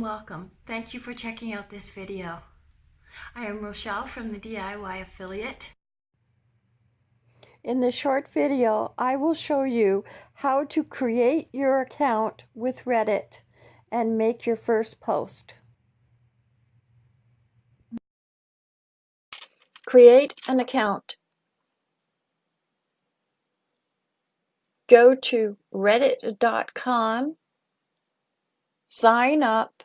welcome. Thank you for checking out this video. I am Rochelle from the DIY Affiliate. In this short video, I will show you how to create your account with Reddit and make your first post. Create an account. Go to reddit.com, sign up,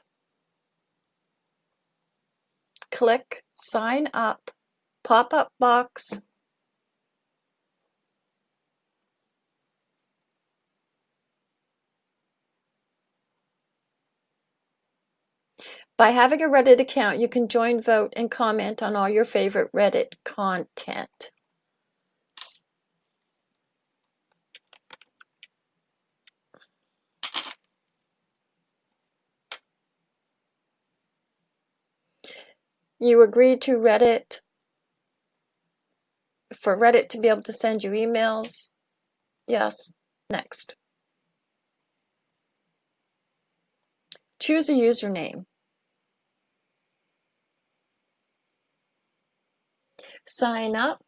click sign up, pop-up box, By having a Reddit account, you can join, vote, and comment on all your favorite Reddit content. You agree to Reddit for Reddit to be able to send you emails? Yes. Next. Choose a username. sign up,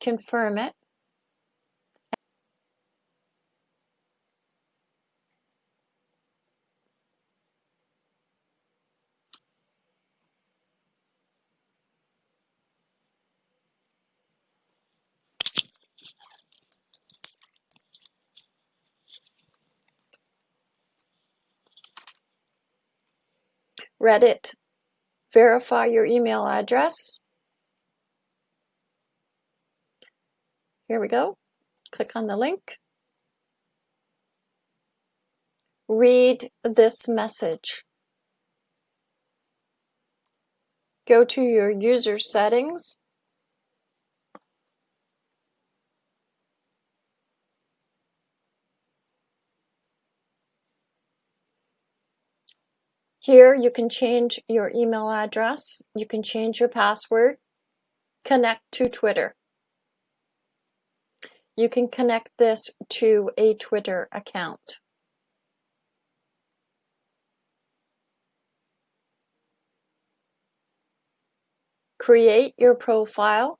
confirm it, Reddit, verify your email address. Here we go. Click on the link. Read this message. Go to your user settings. Here you can change your email address, you can change your password, connect to Twitter. You can connect this to a Twitter account. Create your profile.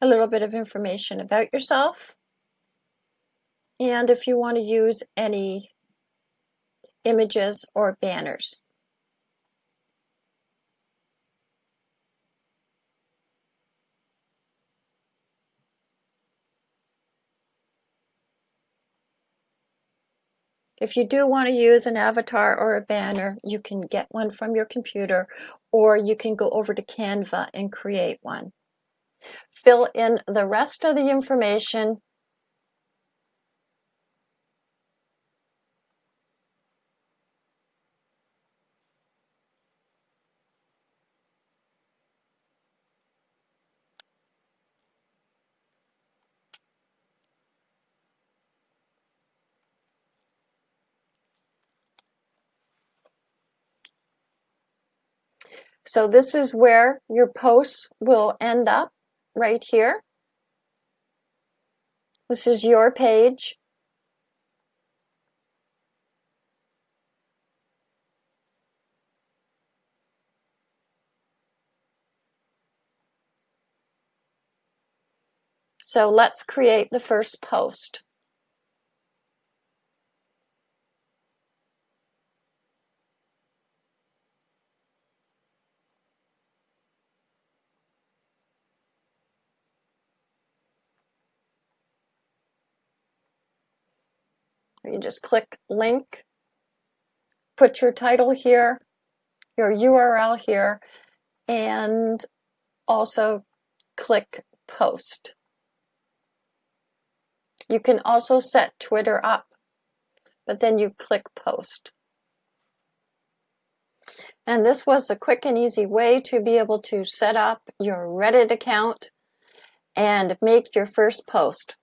A little bit of information about yourself. And if you want to use any images or banners. If you do want to use an avatar or a banner, you can get one from your computer or you can go over to Canva and create one fill in the rest of the information. So this is where your posts will end up right here. This is your page. So let's create the first post. You just click link, put your title here, your URL here, and also click post. You can also set Twitter up, but then you click post. And this was a quick and easy way to be able to set up your Reddit account and make your first post.